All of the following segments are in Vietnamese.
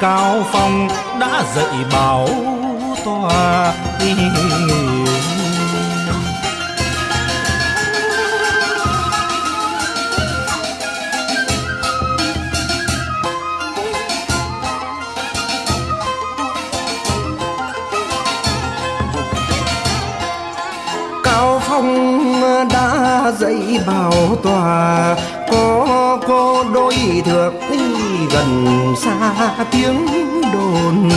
cao phong đã dạy bảo tòa cao phong đã dạy bảo tòa có có đôi thược gần xa tiếng đồn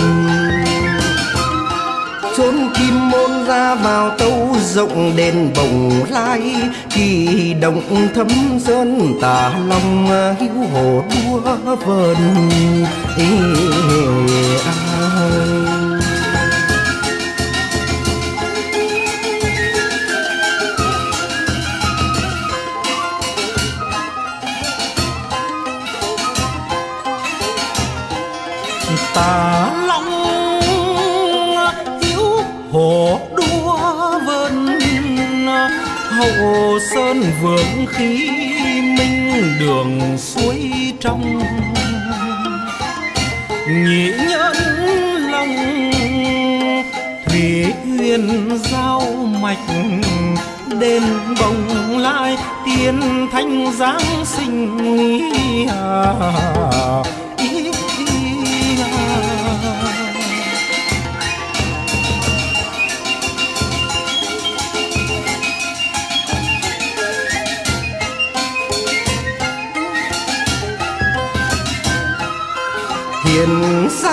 chốn kim môn ra vào tâu rộng đền bồng lai kỳ động thấm sơn tả long hữu hồ đua vờn Ê, à. Hậu sơn vượng khí minh đường suối trong. Nhị nhẫn lòng thủy uyên giao mạch đêm bồng lai tiên thanh giáng sinh à,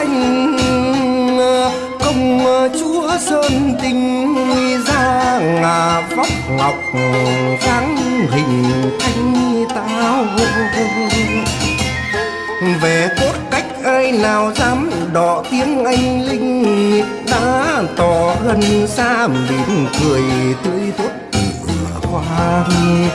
hiền ờ, công ờ, chúa sơn tinh ra ngà vóc ngọc dáng hình thanh tao về cốt cách ai nào dám đỏ tiếng anh linh, đã tỏ gần xa mỉm cười tươi tốt hoa hoang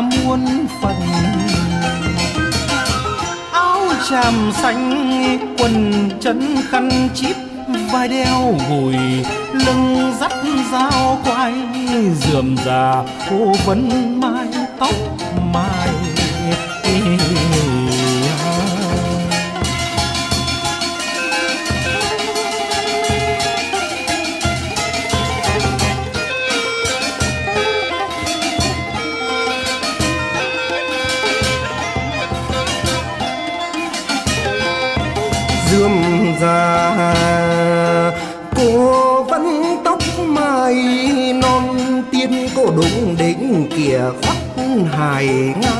muôn phần. Áo tràm xanh, quần chân khăn chip, vai đeo gùi lưng dắt dao quay dườm già cô vấn mai tóc mai. Ngày ngao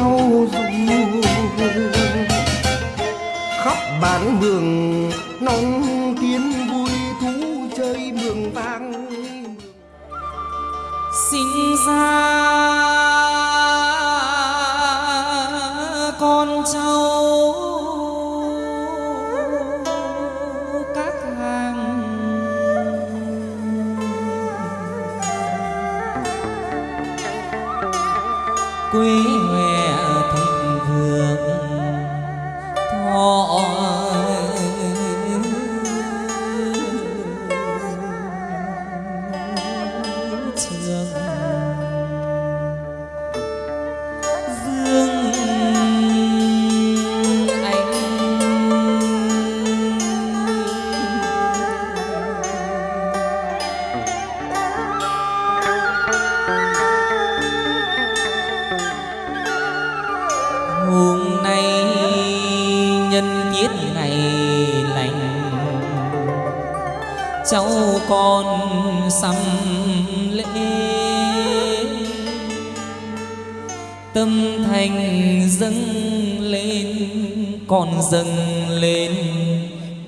dâng lên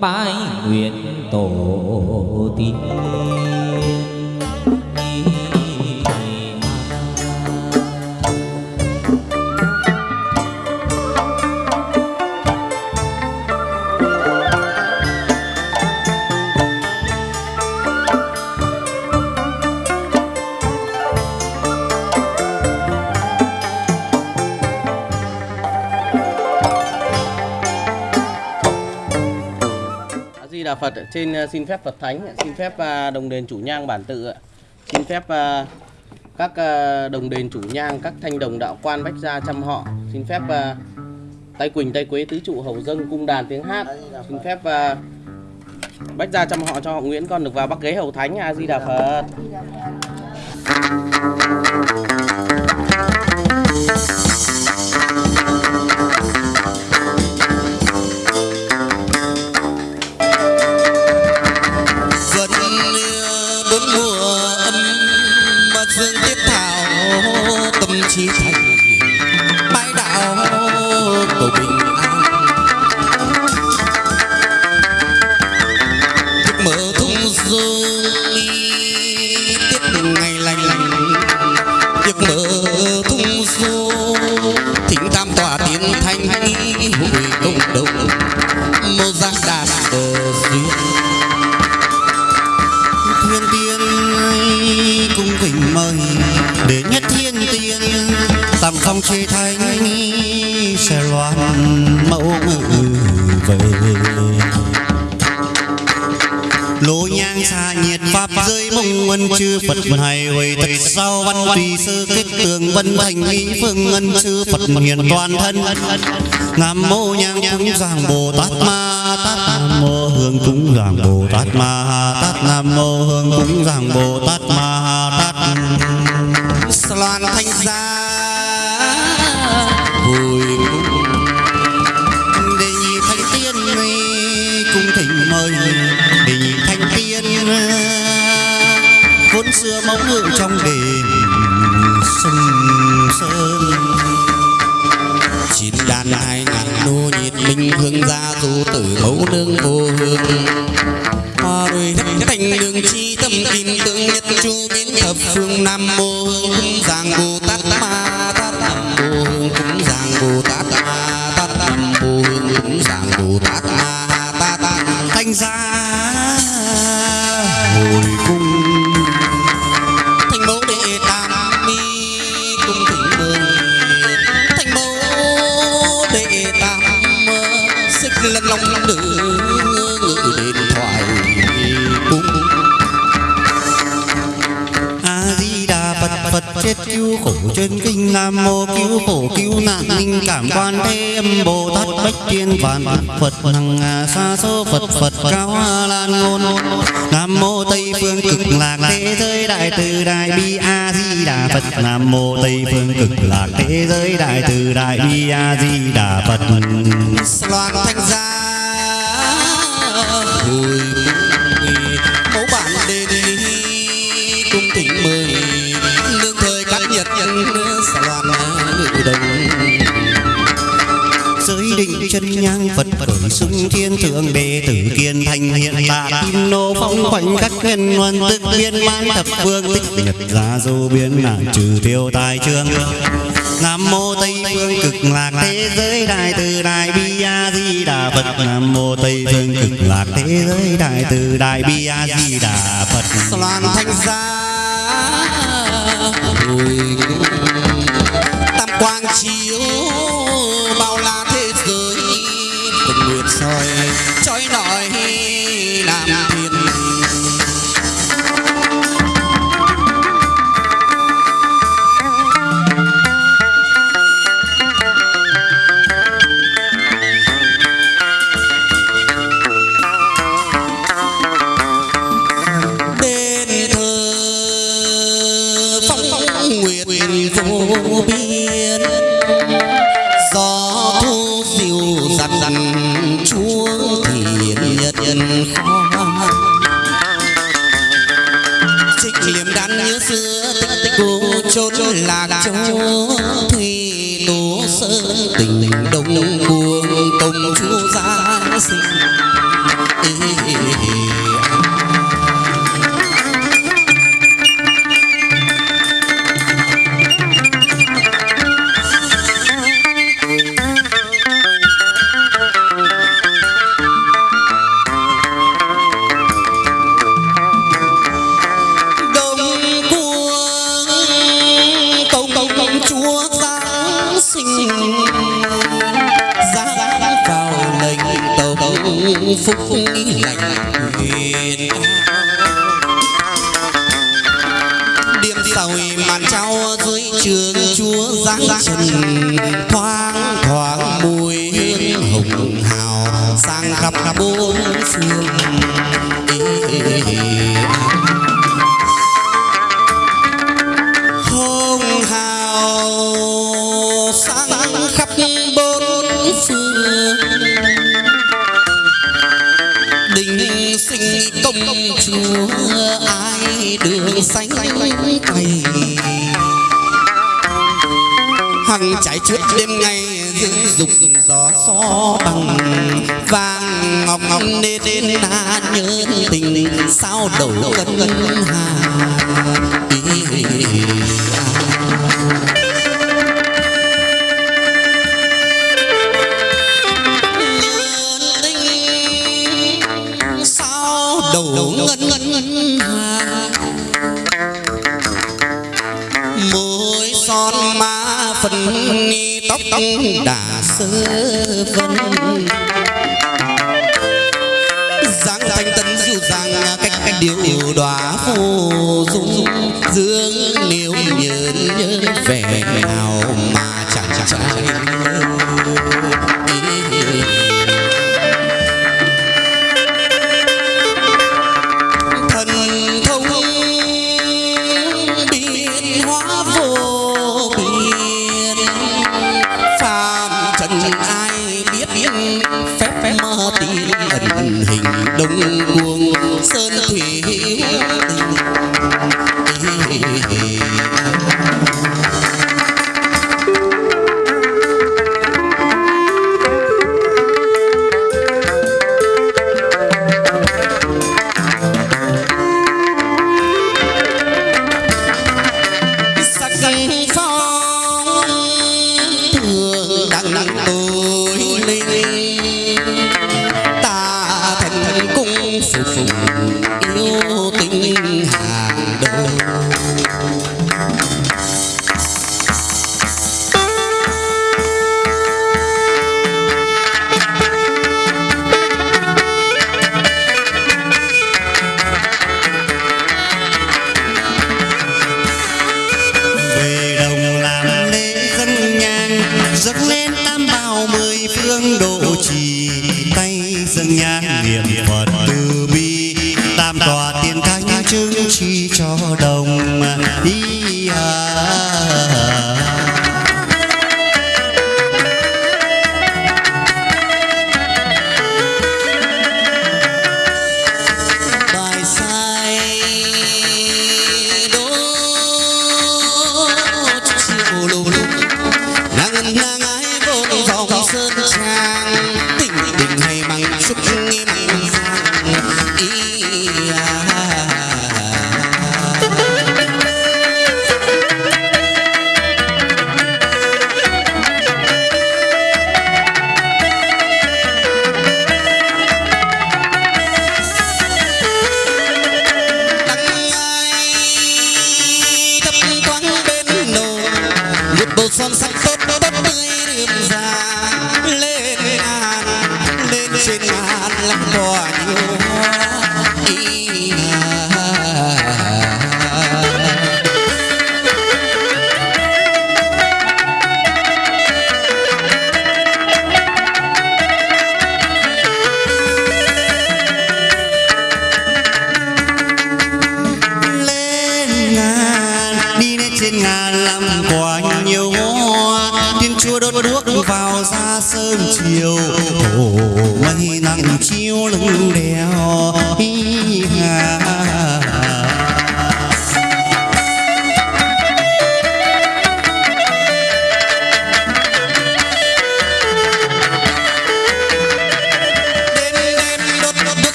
bái nguyện tổ tiên. Trên ờ, xin phép Phật Thánh xin phép ờ, đồng đền chủ nhang bản tự xin phép ờ, các đồng đền chủ nhang, các thanh đồng đạo quan bách gia trăm họ. Xin phép tay quỳnh, tay quế, tứ trụ hầu dâng cung đàn tiếng hát. Xin phép bách gia trăm họ cho họ nguyễn, con được vào bắc ghế hầu thánh, a di đà phật. Xa nhiệt pháp rơi mông ngân chư phật hài huệ thật sau văn tùy sơ kết tường vân thành mỹ phương ngân chư phật hiền toàn thân. Nam mô nhang cúng giang bồ tát ma tát nam mô hương cúng giang bồ tát ma tát nam mô hương cúng giang bồ tát ma tát loan thanh gia xưa mẫu ngự trong đền sông sơn chín đàn hai ngàn nô nhiệt minh hương gia du tử mẫu nương vô hương hoa đôi thành đường chi tâm kim tương nhất chu biến thập phương nam mô hương giang bồ tát ma tát nam mô hương cúng giang bồ tát ma tát nam mô hương cúng giang bồ tát ma tát thanh gia Phật cứu khổ trên kinh Nam mô, cứu khổ cứu nạn linh cảm quan thế âm Bồ Tát, bách tiên vạn Phật hằng xa số Phật Phật cao lan ngôn. Nam mô Tây phương cực lạc thế giới đại từ đại bi a di đà Phật. Nam mô Tây phương cực lạc thế giới đại từ đại bi a di đà Phật. Loạn thanh gia chân nhang, phật khởi sung thiên thượng đệ tử kiên thành hiện tạ kim nô phong khoảnh khắc huyền luân tức biên man thập phương tích nhật ra du biến nạn trừ tiêu tài trương Nam mô Tây phương cực lạc thế giới đại từ đại bi a di đà Phật. Nam mô Tây phương cực lạc thế giới đại từ đại bi a di đà Phật. Loan thanh gia. Tam quang chi đổ ngân ngân ngân hà môi son má phần tóc tóc đã sơ vân. Dáng thanh tân dịu dàng cách cách điệu đóa phù dung. Dương nếu nhớ nhớ vẻ nào mà chẳng chẳng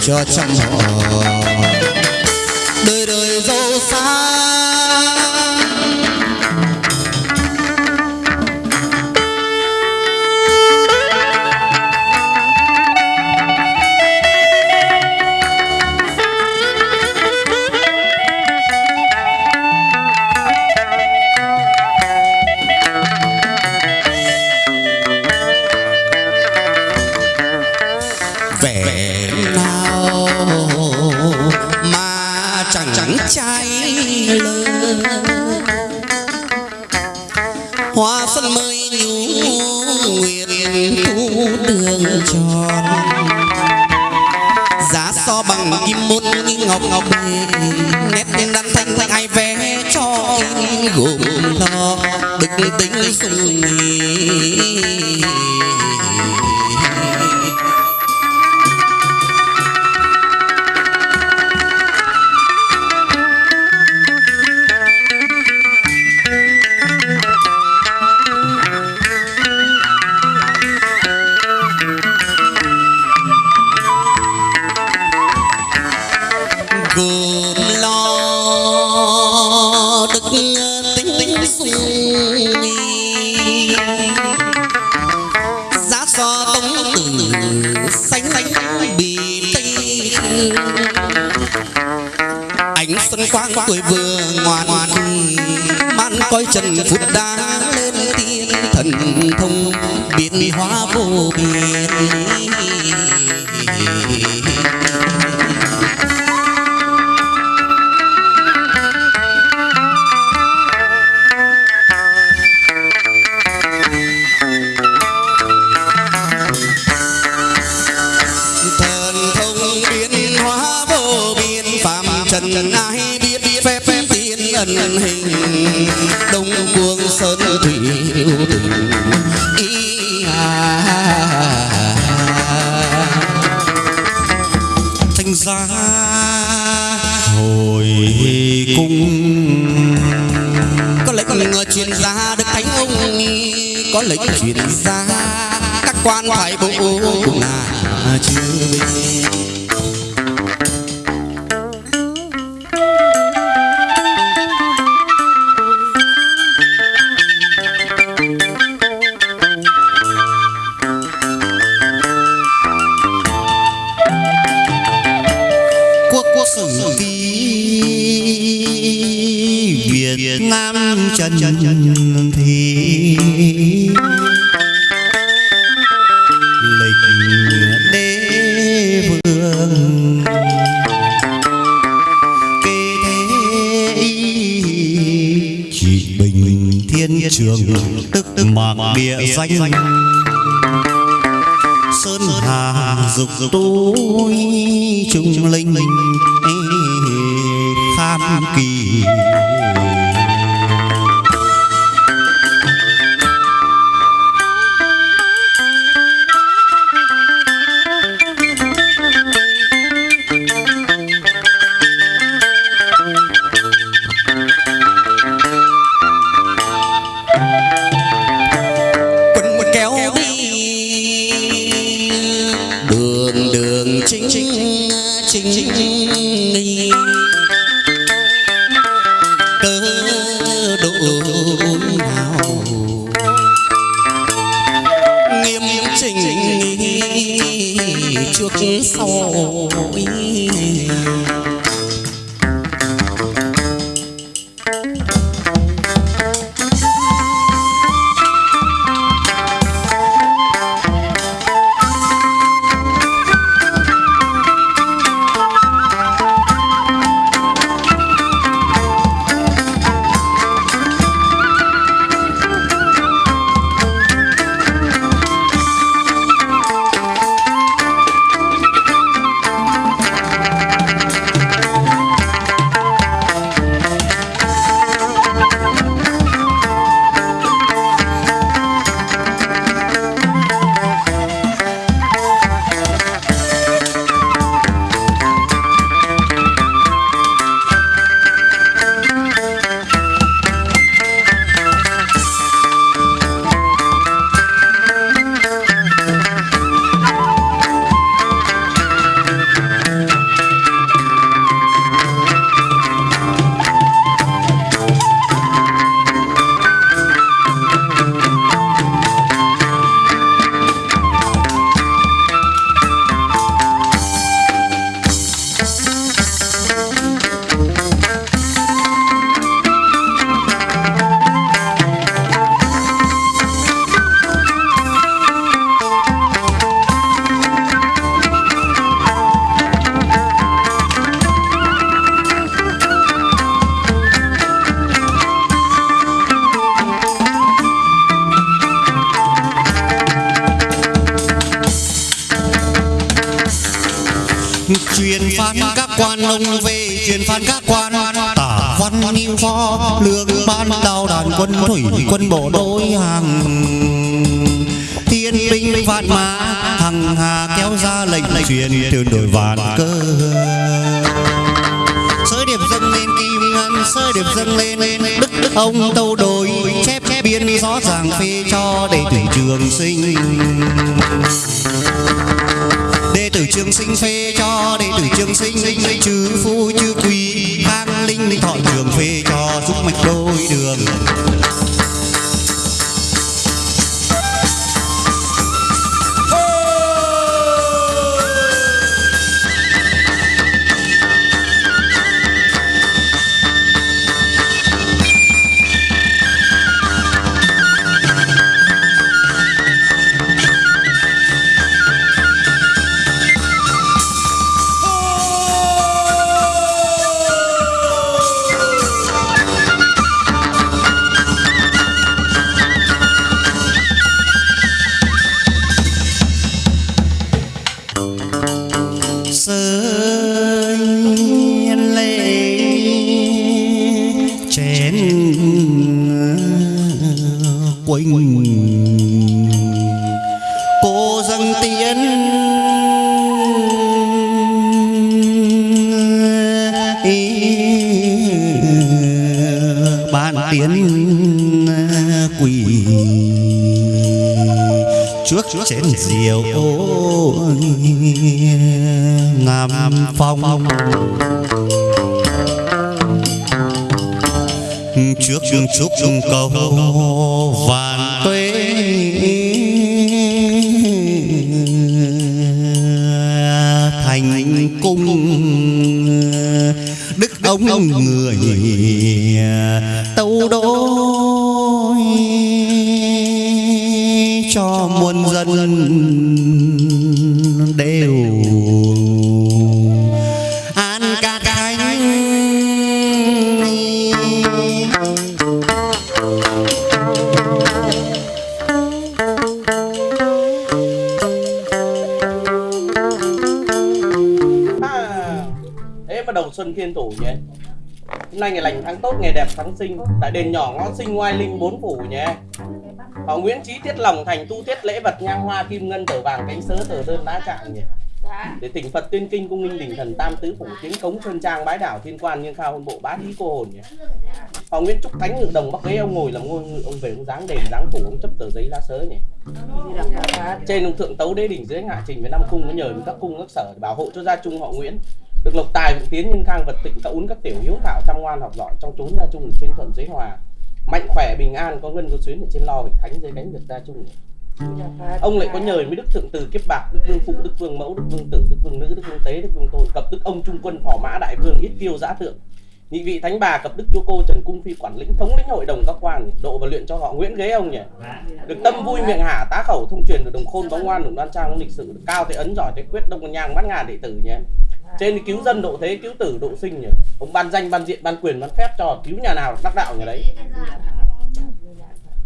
cho trăm họ. điển hình đông quân sơn thủy yêu tình ý à. Thành ra hồi cung có lệnh có lệnh truyền ra được thánh ông có lệnh truyền ra các quan phải bộ cùng là chưa bộ đối hàng thiên binh vạn mã thằng hà kéo ra lệnh truyền từ đổi vạn cơ. Sới điệp dâng lên kim ngân, sới điệp dâng lên đức đức ông tâu đồi, chép chép biên rõ ràng phê cho đệ tử trường sinh. Đệ tử trường sinh phê cho đệ tử trường sinh chư phu chư quý khang linh linh thọ trường phê cho giúp mạch đôi đường. Tốt sinh, tại đền nhỏ ngõ sinh ngoại linh, bốn phủ nhé. họ nguyễn trí tiết lòng thành tu tiết lễ vật nhang hoa kim ngân tờ vàng cánh sớ, tờ đơn đá trạng nhỉ. Để tỉnh phật tuyên kinh, cung minh đình thần tam tứ phủ tiến cống sơn trang, bái đảo thiên quan nhưng khao hôn bộ bá thí cô hồn nhỉ. Họ nguyễn trúc thánh ngự đồng bắc ghế, ông ngồi làm ngôi ngự ông về ông dáng đền dáng phủ, ông chấp tờ giấy lá sớ nhỉ. Trên ông thượng tấu đế đỉnh dưới hạ trình với năm cung, có nhờ với các cung, các sở để bảo hộ cho gia trung họ nguyễn tài vượng tiến nhân khang, vật tịnh, các uốn các tiểu, hiếu thảo chăm ngoan, học giỏi trong chốn gia trung trên thuận dưới hòa. Mạnh khỏe, bình an, có ngân, có xuyến ở trên lo vị thánh dưới cánh được gia trung. Ông lại có nhờ với đức thượng từ kiếp bạc, đức vương phụ, đức vương mẫu, đức vương tử, đức vương nữ, đức vương tế, đức vương tôn, cập đức ông trung quân, phò mã, đại vương ít tiêu giã thượng. Nhị vị thánh bà, cập đức chúa cô, trần cung phi, quản lĩnh, thống lĩnh hội đồng các quan, độ và luyện cho họ nguyễn ghế, ông nhỉ? Được tâm vui miệng hả tá khẩu thông truyền được đồng khôn bóng ngoan đồng đoan trang, lịch sử được cao thế ấn, giỏi thế quyết, đông nhang mắt ngàn đệ tử nhé trên thì cứu dân độ thế cứu tử độ sinh nhỉ? Ông ban danh ban diện ban quyền ban phép cho cứu nhà nào đắc đạo nhà đấy.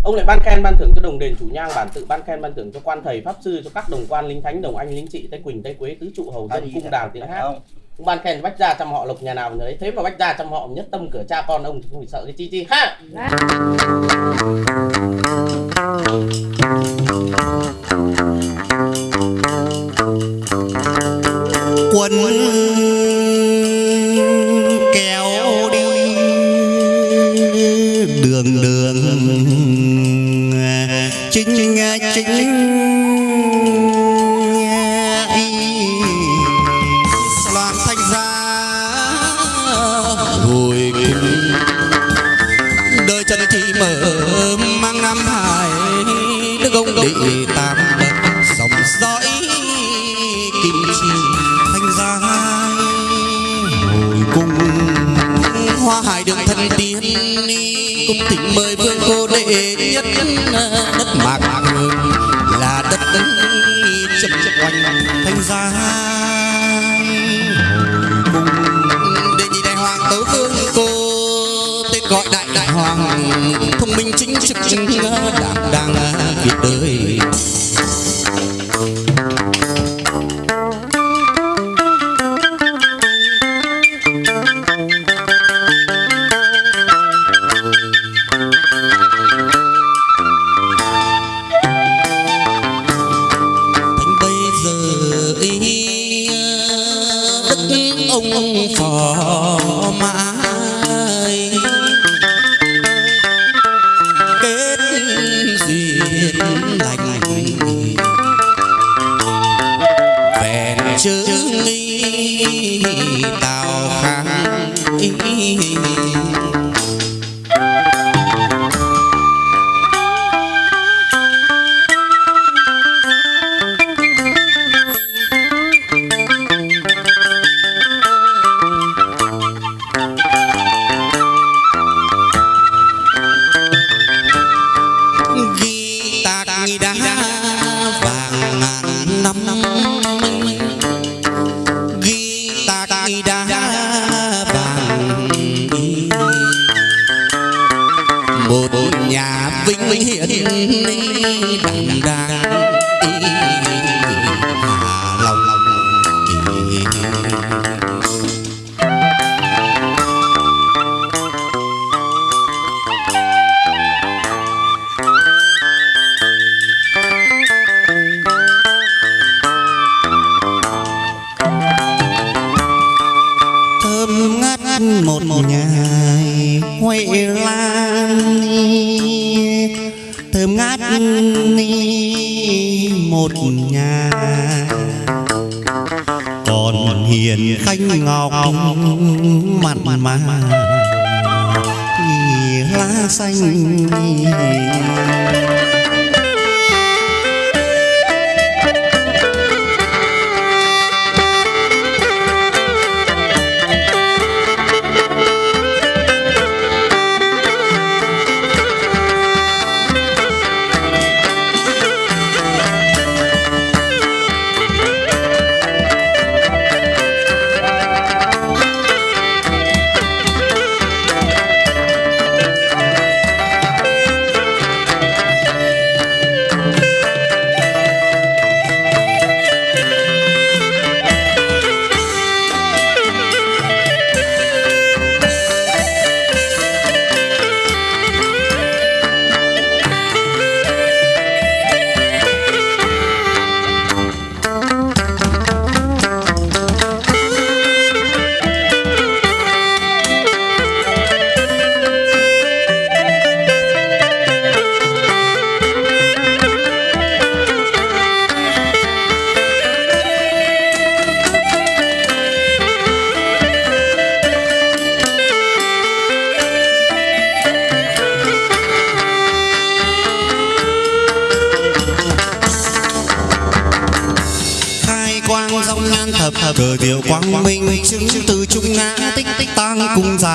Ông lại ban khen ban thưởng cho đồng đền chủ nhang bản tự ban khen ban thưởng cho quan thầy pháp sư cho các đồng quan linh thánh đồng anh linh trị tây quỳnh tây quế tứ trụ hầu dân cung đàng tiếng hát. ông ban khen bách gia trăm họ lộc nhà nào nhà đấy. Thế mà bách gia trăm họ nhất tâm cửa cha con ông thì không phải sợ cái chi chi. Ha quân kéo đi. Đường đường. Chính chính loạn mở mang năm hải, đức ông đệ tam bậc, dòng dõi đường thần tiên cung thỉnh mời vương cô đệ nhất đất mạc hương là đất chấm quanh thanh gia hồi cung đệ nhị đại hoàng tấu vương cô, tên gọi đại đại hoàng, thông minh chính trực đảm đang việc đời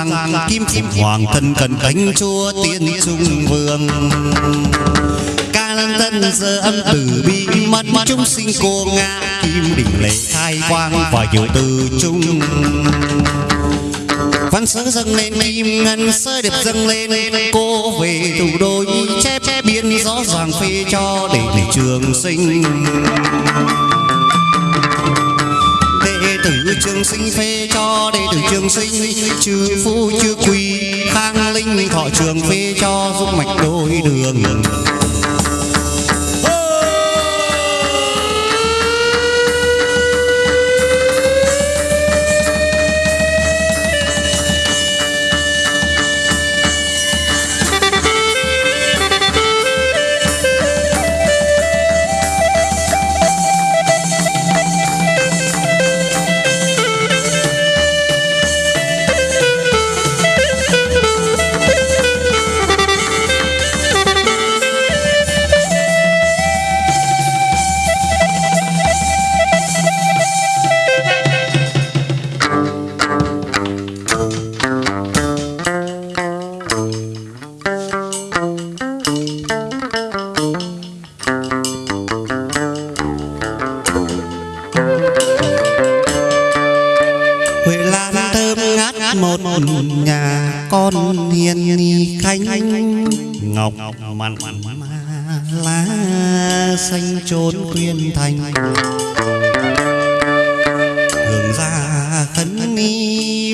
cung kim kim hoàng thân cần cánh chúa tiên trung vương. Ca lan tân giờ âm tử bi mất mất chúng sinh cô ngã kim đỉnh lệ khai quang và hiểu từ trung văn sớ dâng lên, kim ngân sơ đẹp dâng lên. Cô về thủ đô chép biên rõ ràng phê cho để để trường sinh tử trường sinh phê cho đệ tử trường sinh, chư phu chư quỳ khang linh thọ trường phê cho, giúp mạch đôi đường.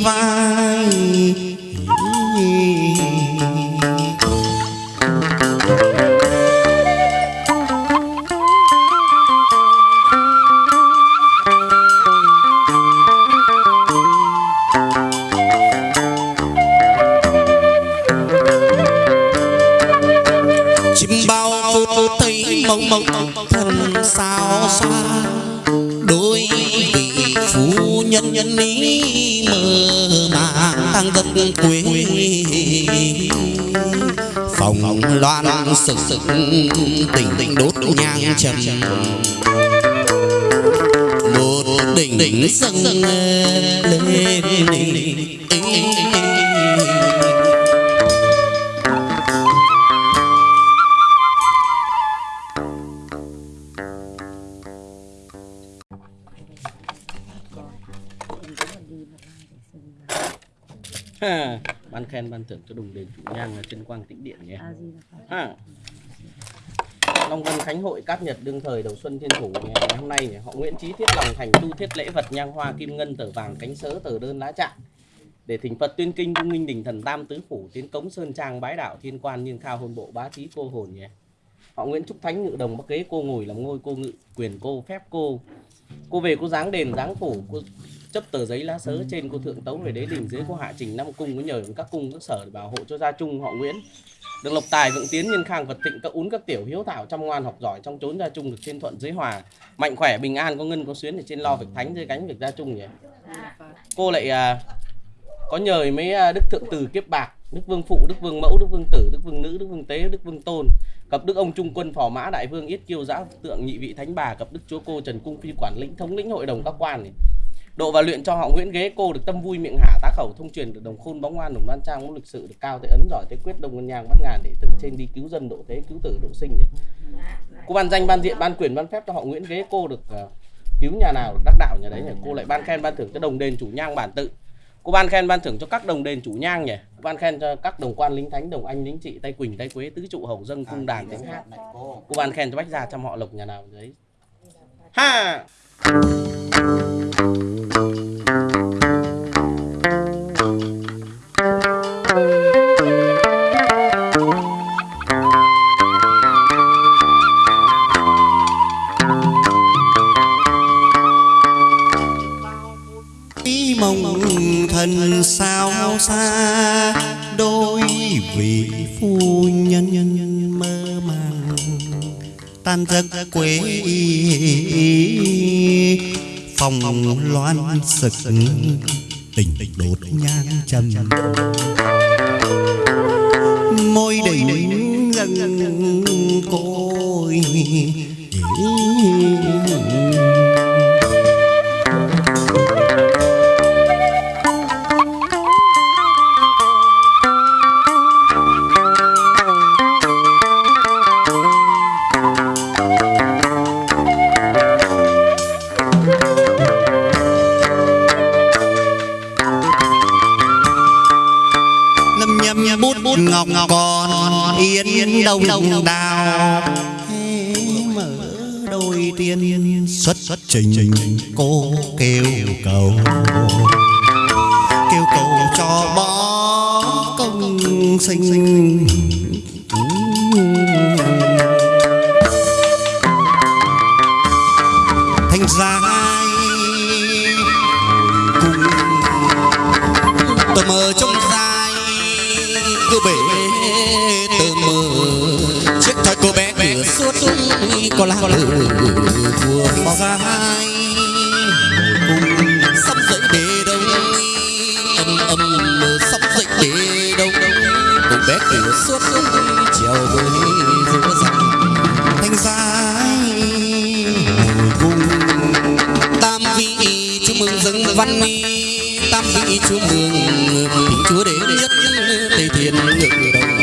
Ni sực tình tình đốt nhang trầm một đỉnh đỉnh dâng lên đỉnh Ha, khen ban thưởng cho đồng đền chủ nhang là chân quang tĩnh điện nhé ha. Long Vân Khánh Hội Cát Nhật đương thời đầu xuân thiên thủ ngày hôm nay họ Nguyễn Chí thiết lòng thành tu thiết lễ vật nhang hoa kim ngân tờ vàng cánh sớ tờ đơn lá trạng để thỉnh Phật tuyên kinh cung nghinh đình thần tam tứ phủ tiến cống sơn trang bái đạo thiên quan niên khao hôn bộ bá trí cô hồn nhé họ Nguyễn Trúc Thánh ngự đồng bắc kế cô ngồi làm ngôi cô ngự quyền cô phép cô. Cô về cô dáng đền dáng phủ cô chấp tờ giấy lá sớ trên cô thượng tấu về đế đình dưới cô hạ trình năm cung có nhờ các cung các sở để bảo hộ cho gia trung họ Nguyễn. Được lộc tài vượng tiến nhân khang vật thịnh các ún các tiểu hiếu thảo chăm ngoan học giỏi trong chốn gia trung được trên thuận dưới hòa. Mạnh khỏe bình an có ngân có xuyến để trên lo việc thánh dưới cánh việc gia trung nhỉ? Cô lại à, có nhờ mấy à, đức thượng từ kiếp bạc đức vương phụ đức vương mẫu đức vương tử đức vương nữ đức vương tế đức vương tôn. Cập đức ông trung quân phò mã đại vương yết kiêu giã tượng nhị vị thánh bà cập đức chúa cô trần cung phi quản lĩnh thống lĩnh hội đồng các quan này độ và luyện cho họ Nguyễn ghế cô được tâm vui miệng hạ tá khẩu thông truyền được đồng khôn bóng ngoan đồng đoan trang cũng lịch sự được cao thế ấn giỏi thế quyết đông ngân nhang bắt ngàn để từ trên đi cứu dân độ thế cứu tử độ sinh nhỉ. Cô ban danh ban diện ban quyền ban phép cho họ Nguyễn ghế cô được ờ, cứu nhà nào được đắc đạo nhà đấy nhỉ. Cô lại ban khen ban thưởng cho đồng đền chủ nhang bản tự. Cô ban khen ban thưởng cho các đồng đền chủ nhang nhỉ. Cô ban khen cho các đồng quan lính thánh đồng anh lính trị tay quỳnh tay quế tứ trụ hầu dâng cung đàn thánh hát cô ban khen cho bách gia trăm họ lộc nhà nào đấy. Ha ý mong sao xa đôi vị phu nhân mơ màng. Tan giấc quê phòng loan sực tình đốt nhang trầm. Môi đỉnh dần côi còn yên đông đào. Mở đôi tiên xuất xuất trình cô kêu cầu. Kêu cầu cho bó công sinh có lá lửa vừa dài cùng sắp dậy bể đông âm âm sắp dậy bể đông cô bé cửa suốt chiều với giữa dòng thành dài cùng tam vị chúc mừng dâng văn mi tam vị chúc mừng chúa đến nhất tây thiên ngự đồng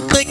tích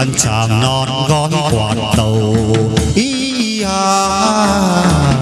cánh tràng non gói quạt tàu ý à.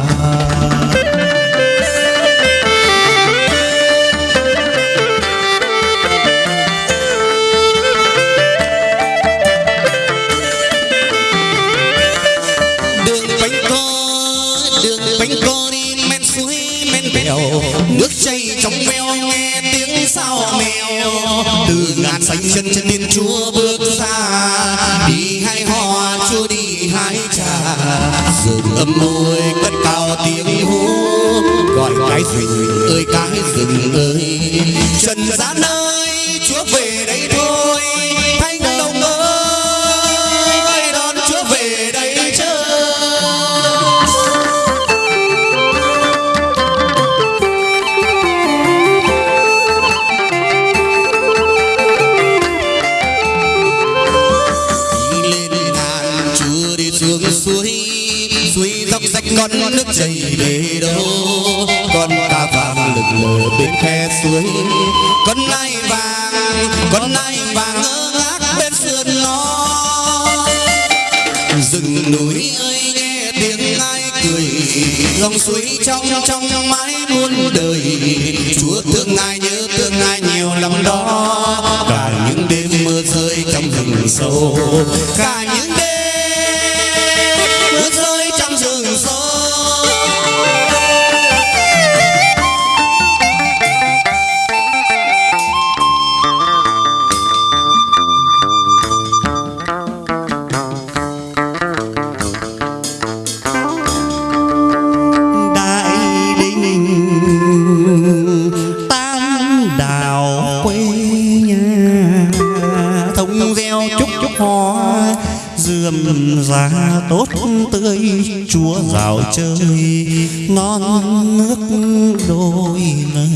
rừng ơi cái rừng ơi. cưới con nai vàng, con nai vàng ngơ ngác bên sườn nó rừng núi ơi, nghe tiếng nai cười. Dòng suối trong trong mãi muôn đời. Chúa thương ngài nhớ thương ngài nhiều lắm đó. Cả những đêm mưa rơi trong rừng sâu. Cả những ươm giá tốt tươi chúa rào chơi non nước đôi lời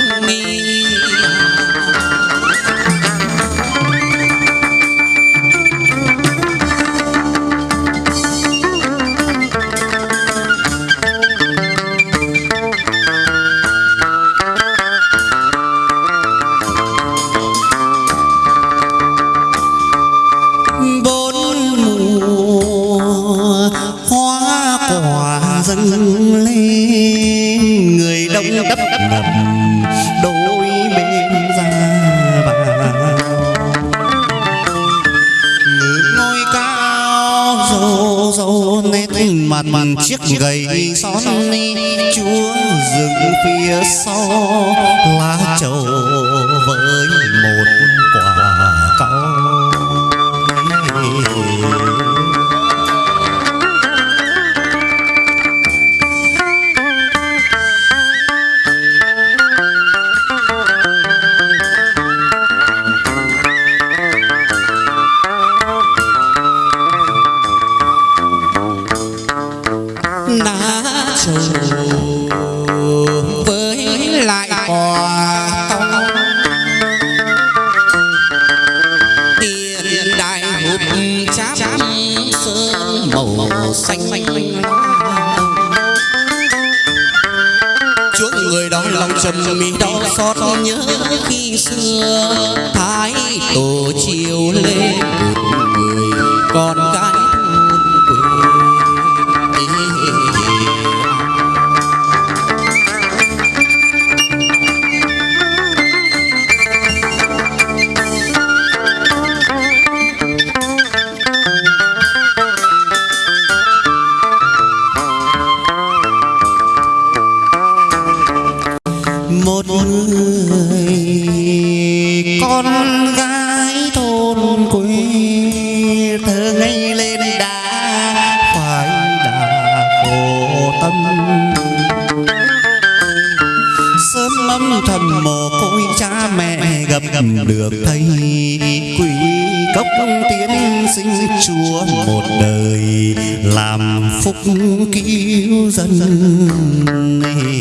mim quỷ cốc tiến sinh chúa một đời làm phúc cứu dân này.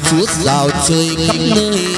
chúa giàu chơi khắp nơi.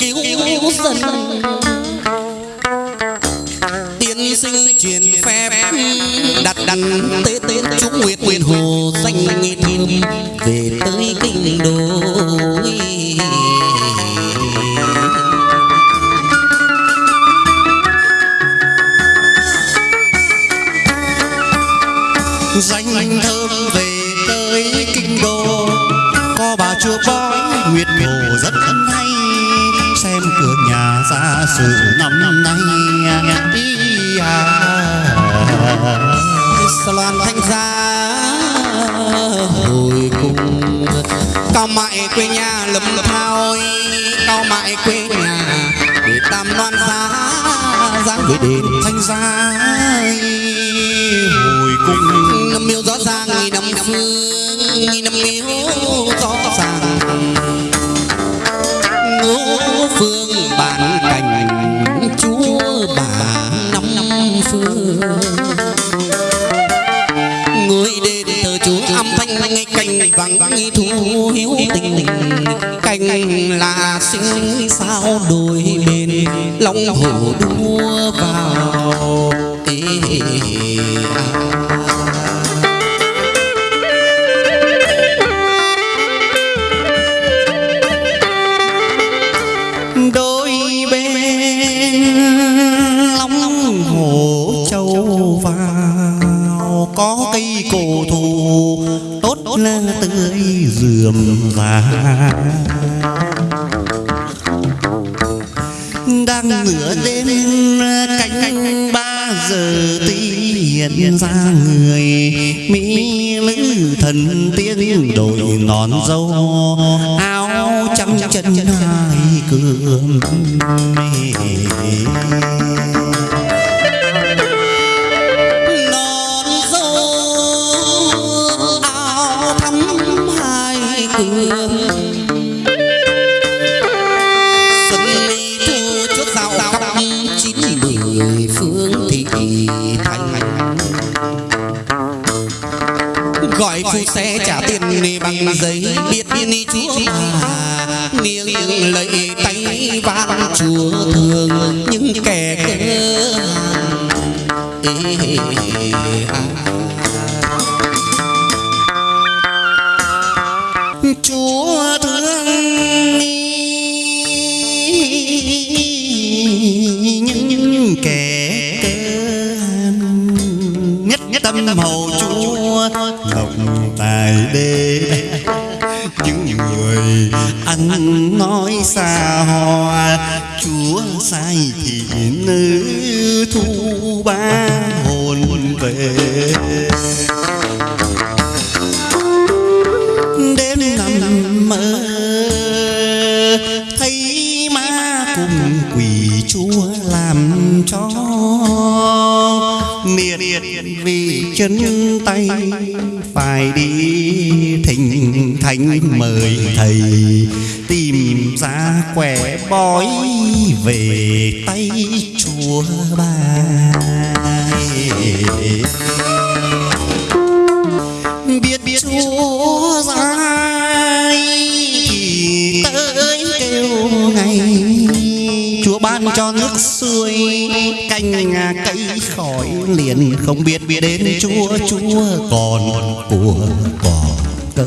cứu dân. Tiên sinh truyền phép, đặt đặt tế tế chú nguyệt quyền hồ danh nghi về tới kinh đô danh thơm về tới kinh đô, có bà chúa bói nguyệt hồ rất hay xa sự năm nay. Đi à loan thanh gia hồi cùng. Cao mại quê nhà lầm thao cao mại quê nhà để tam loan giá giá với đền thanh gia hồi cùng. Năm miêu rõ ràng nghìn năm phương nghìn năm miêu rõ người đến từ chú âm thanh ngay cành vắng thu hiếu tình cành là sinh sao đôi bên lòng hổ đua vào ê, ê, ê. Dườm và đang nửa đêm canh ba giờ tí hiện ra người. Mỹ lữ thần tiên đội nón dâu, áo trắng chân hai cường phương thị thành gọi phu xe trả tiền bằng giấy biết ni chúa mà niềng lệ tay vang chúa thương những kẻ cơ ê, à. Tâm hầu chúa, ngọc tài đê những người ăn nói xa hoa, chúa sai thì nữ thu ba hồn về. Đêm nằm mơ chân tay, phải đi thỉnh thánh mời thầy, tìm ra quẻ bói về tay chúa ba. Biết biết chúa dài tới kêu ngày, chúa ban cho nước xuôi canh ngà cây khỏi liền không biết biết đến chúa chúa còn của còn cơ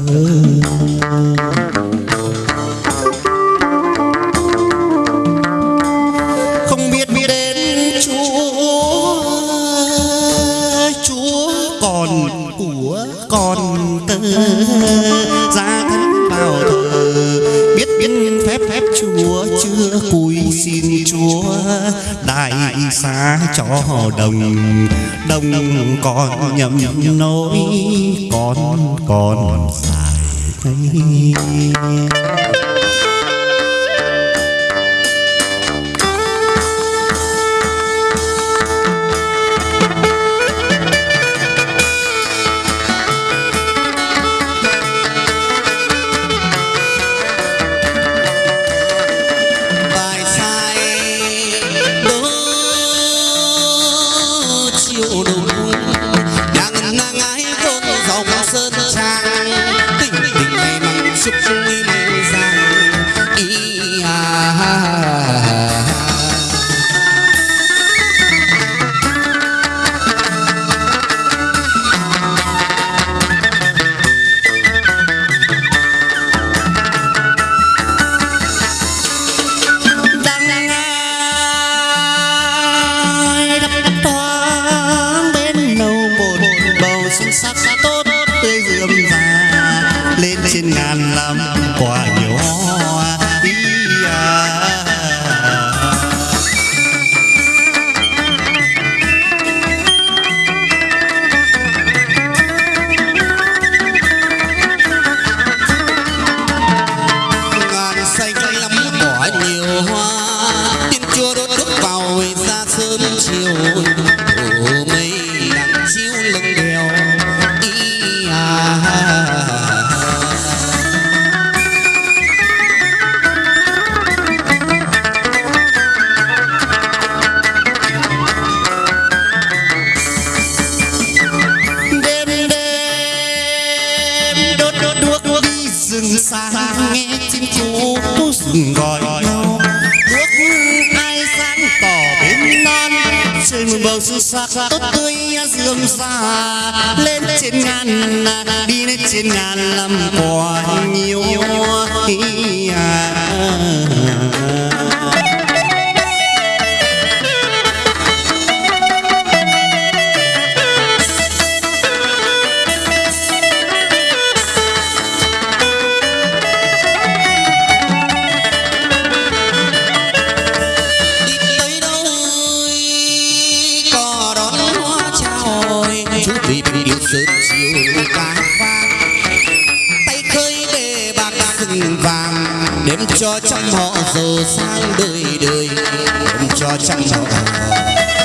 cho đồng đồng còn nhầm nỗi con còn dài nghìn vàng đếm cho trăm họ giàu sang đời đời đếm cho trăm họ.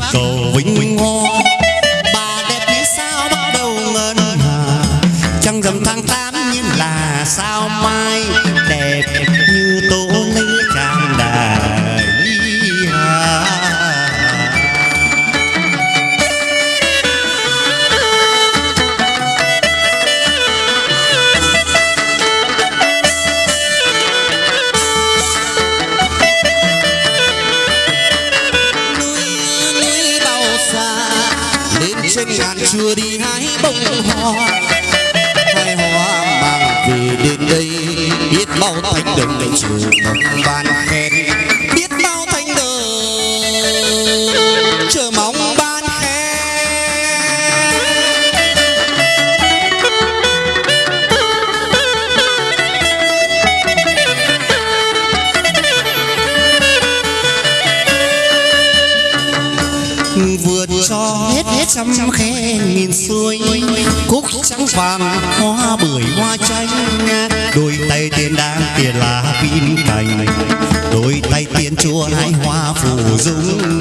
走。chưa đi hái bông hoa. Hai hoa mang về đến đây, biết bao thánh đồng chủ ban khen. vàng, hoa bưởi, hoa chanh. Đôi tay tiền đang tiền là pin cành đôi tay tiền chua hai hoa phù dung.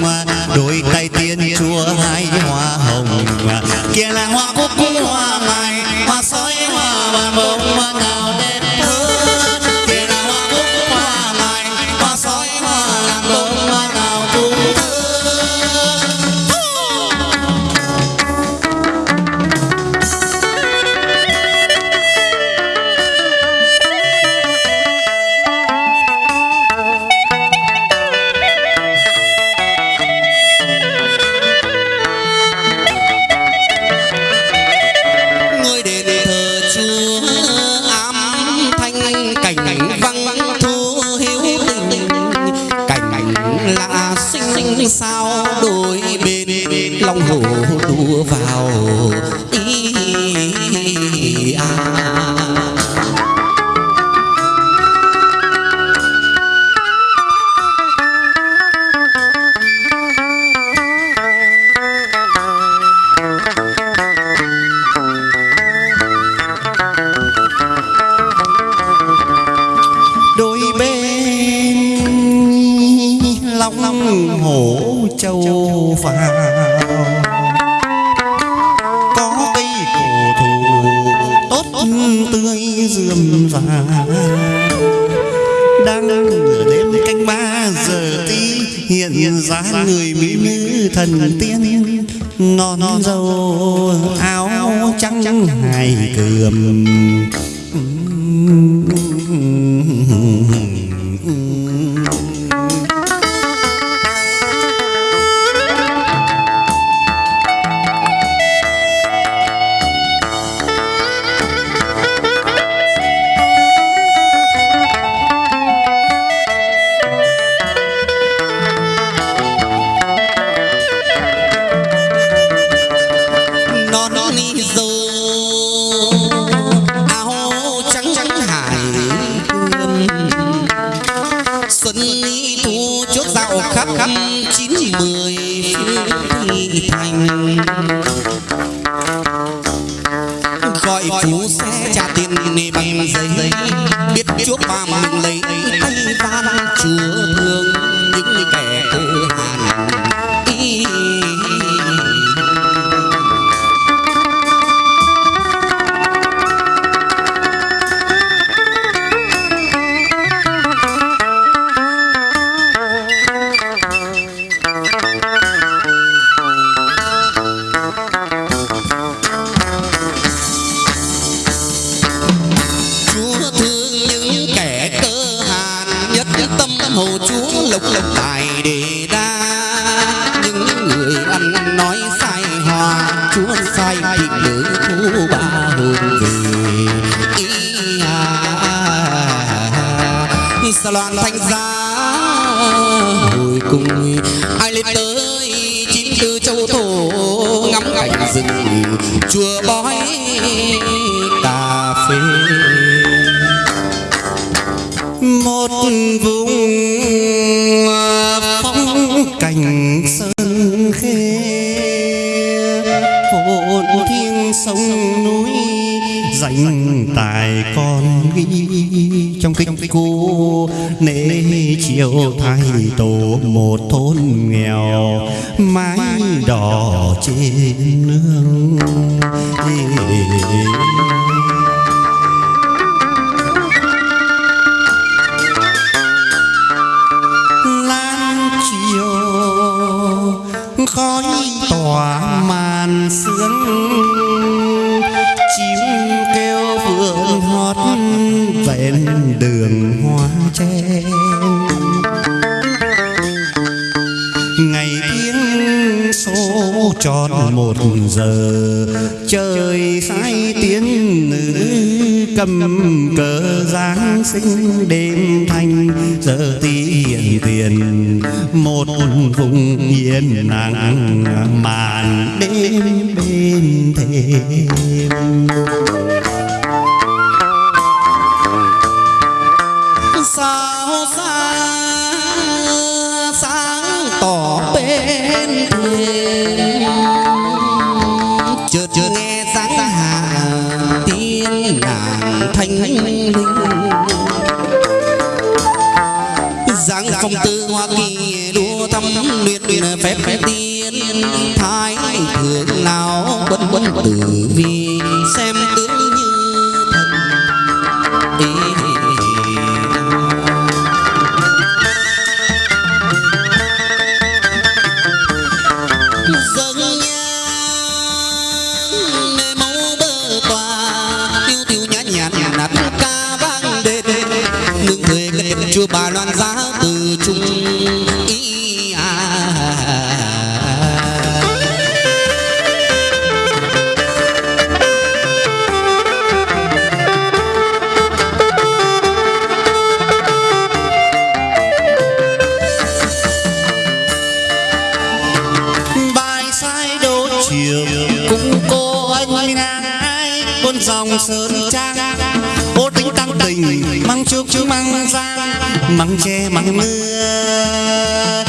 sao đôi bên lòng hồ đua vào? hồ chúa lộc lộc tài đề nể chiều thay tổ một thôn nghèo mái đỏ trên nương. một giờ. Trời say tiếng nữ cầm cờ giáng sinh đêm thanh. Giờ tí hiện tiền, một vùng yên lặng màn đêm bên thềm linh dáng phong tư hoa kỳ đua thăm luyện luyện phép phép tiên thái thượng lão quân quân tử vi bà loan giá từ trung măng tre măng mưa